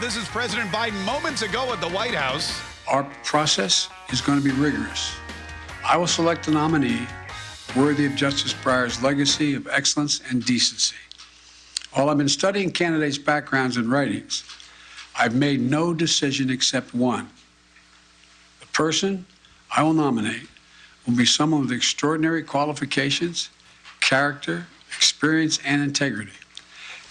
This is President Biden moments ago at the White House. Our process is going to be rigorous. I will select a nominee worthy of Justice Breyer's legacy of excellence and decency. While I've been studying candidates' backgrounds and writings, I've made no decision except one. The person I will nominate will be someone with extraordinary qualifications, character, experience, and integrity.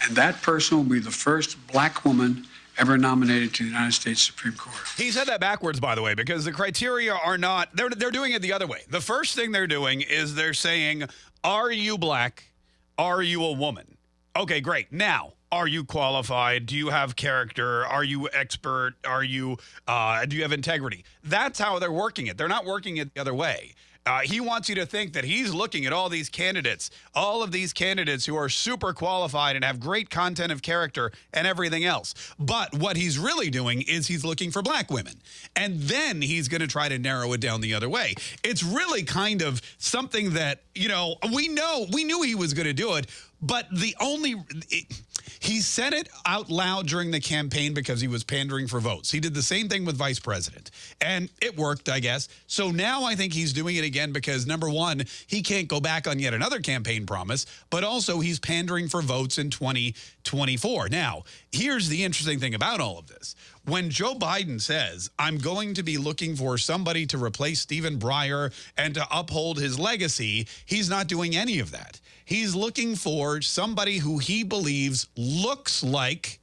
And that person will be the first black woman ever nominated to the United States Supreme Court. He said that backwards, by the way, because the criteria are not, they're, they're doing it the other way. The first thing they're doing is they're saying, Are you black? Are you a woman? Okay, great. Now, are you qualified? Do you have character? Are you expert? Are you, uh, do you have integrity? That's how they're working it. They're not working it the other way. Uh, he wants you to think that he's looking at all these candidates, all of these candidates who are super qualified and have great content of character and everything else. But what he's really doing is he's looking for black women. And then he's going to try to narrow it down the other way. It's really kind of something that, you know, we know, we knew he was going to do it, but the only, it, he said it out loud during the campaign because he was pandering for votes. He did the same thing with vice president. And it worked, I guess. So now I think he's doing it again because, number one, he can't go back on yet another campaign promise, but also he's pandering for votes in 2024. Now, here's the interesting thing about all of this. When Joe Biden says, I'm going to be looking for somebody to replace Stephen Breyer and to uphold his legacy, he's not doing any of that. He's looking for somebody who he believes looks like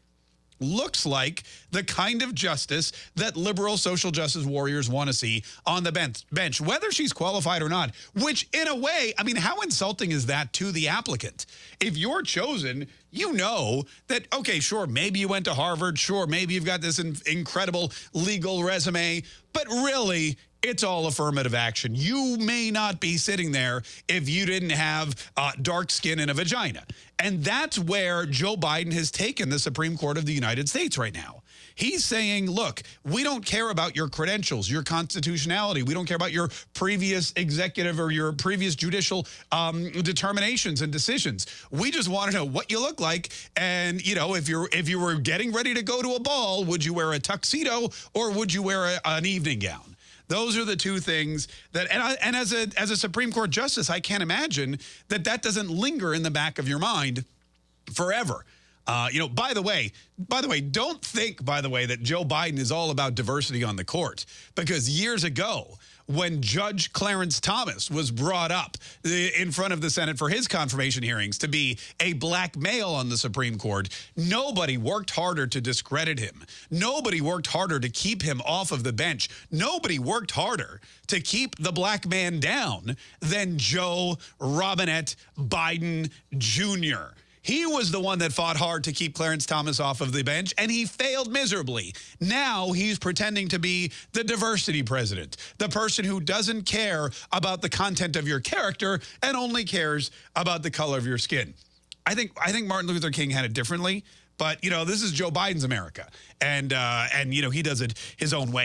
looks like the kind of justice that liberal social justice warriors want to see on the bench, bench, whether she's qualified or not, which in a way, I mean, how insulting is that to the applicant? If you're chosen, you know that, okay, sure, maybe you went to Harvard, sure, maybe you've got this in incredible legal resume, but really, it's all affirmative action. You may not be sitting there if you didn't have uh, dark skin and a vagina. And that's where Joe Biden has taken the Supreme Court of the United States right now. He's saying, look, we don't care about your credentials, your constitutionality. We don't care about your previous executive or your previous judicial um, determinations and decisions. We just want to know what you look like. And, you know, if you're if you were getting ready to go to a ball, would you wear a tuxedo or would you wear a, an evening gown? Those are the two things that, and, I, and as a as a Supreme Court justice, I can't imagine that that doesn't linger in the back of your mind forever. Uh, you know, by the way, by the way, don't think, by the way, that Joe Biden is all about diversity on the court because years ago, when Judge Clarence Thomas was brought up in front of the Senate for his confirmation hearings to be a black male on the Supreme Court, nobody worked harder to discredit him. Nobody worked harder to keep him off of the bench. Nobody worked harder to keep the black man down than Joe Robinette Biden Jr. He was the one that fought hard to keep Clarence Thomas off of the bench, and he failed miserably. Now he's pretending to be the diversity president, the person who doesn't care about the content of your character and only cares about the color of your skin. I think I think Martin Luther King had it differently, but you know this is Joe Biden's America, and uh, and you know he does it his own way.